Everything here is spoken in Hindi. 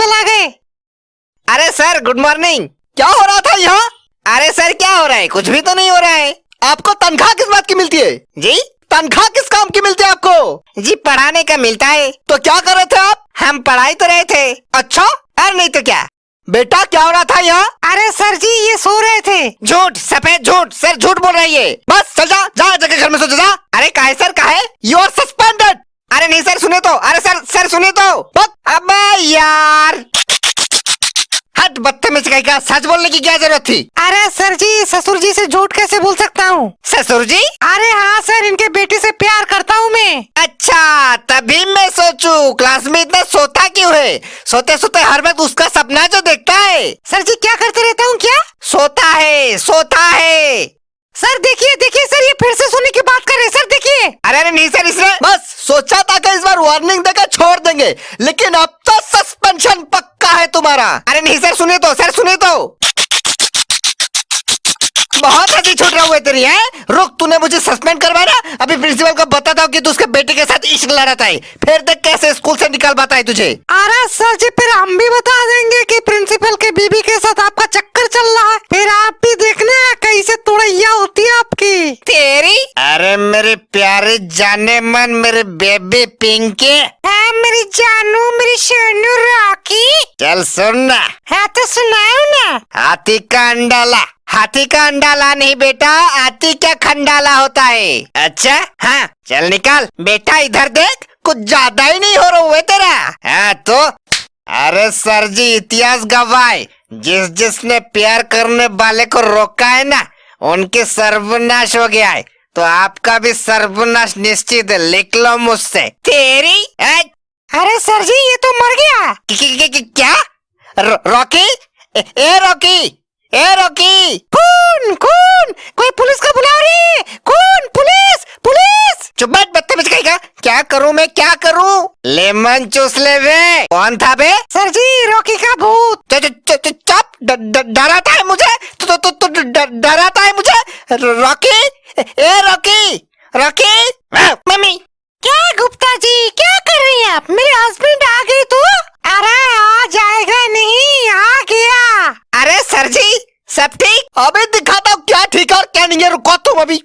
प्रिंसिपल आ गए। अरे सर गुड मॉर्निंग क्या हो रहा था यहाँ? अरे सर क्या हो रहा है? कुछ भी तो नहीं हो रहा है। आपको तनख्वाह किस बात की मिलती है? जी? तनख्वाह किस काम की मिलती है आपको? जी पढ़ाने का मिलता है। तो क्या कर रहे थे आप? हम पढ़ाई तो रहे थे। अच्छा और नहीं तो क्या? बेटा क्या हो रहा था यहाँ? अरे सर जी ये सो रहे थे। झूठ सफ़ेद झूठ सर झूठ बोल रही है। बस चल जा जा जगह घर में सो जा। अरे काहे सर काहे यू आर सस्पेंडेड अरे नहीं सर सुने तो। अरे सर सर सुने तो। अब यार। का सच बोलने की क्या ज़रूरत थी? अरे सर जी ससुर जी से झूठ कैसे बोल सकता हूँ? ससुर जी? अरे हाँ सर इनके बेटे से प्यार करता हूँ मैं। अच्छा तभी मैं सोचू क्लास में इतना सोता क्यों है? सोते सोते हर वक्त उसका सपना जो देखता है। सर जी क्या करते रहता हूँ क्या? सोता है सोता है। सर देखिए देखिए सर ये फिर से सोने की बात कर रहे हैं, सर देखिए। अरे अरे नहीं सर इसने बस सोचा था कि इस बार वार्निंग देकर छोड़ देंगे लेकिन अब तो सस्पेंशन पक्का है तुम्हारा? अरे नहीं, सर सुने तो सर सुने तो। बहुत अच्छी छूट रहा हुआ तेरी, है? रुक, तूने मुझे सस्पेंड करवाया अभी प्रिंसिपल को बताता हूँ कि तू उसके बेटे के साथ इश्क लड़ाता है। फिर देख कैसे स्कूल से निकाल पाता है तुझे। अरे सर जी, फिर हम भी बता देंगे कि प्रिंसिपल के बीबी के साथ आपका चक्कर चल रहा है फिर आप भी देखना तुड़ैया होती है आपकी? तेरी? अरे मेरे प्यारे जाने मन मेरे बेबी पिंकी। है मेरी जानू मेरी सोनू राखी। चल सुनना है तो सुनाओ ना। हाथी का अंडाला। हाथी का अंडाला नहीं बेटा हाथी का खंडाला होता है। अच्छा? हाँ चल निकाल। बेटा इधर देख कुछ ज़्यादा ही नहीं हो रहा हुआ है तेरा। हाँ तो? अरे सर जी इतिहास गवाए जिस जिसने प्यार करने वाले को रोका है ना उनके सर्वनाश हो गया है। तो आपका भी सर्वनाश निश्चित है। लिख लो मुझसे। तेरी? अरे सर जी ये तो मर गया। कि, कि, कि, कि, क्या? रॉकी? ए, रॉकी? ए रॉकी? कौन कौन कोई पुलिस को बुला रही है? कौन पुलिस पुलिस! चुप बैठ बदतमीज कहेगा क्या करूँ मैं? क्या करूँ? लेमन चूस ले वे। कौन था बे? सर जी रॉकी का भूत। डराता है मुझे? रॉकी? ए रॉकी? रॉकी? हाँ? मम्मी क्या गुप्ता जी क्या कर रही हैं आप? मेरे हस्बैंड आ गए तो? अरे आ जाएगा नहीं आ गया। अरे सर जी सब ठीक? अभी दिखाता हूँ क्या ठीक है और क्या नहीं है रुको तुम अभी।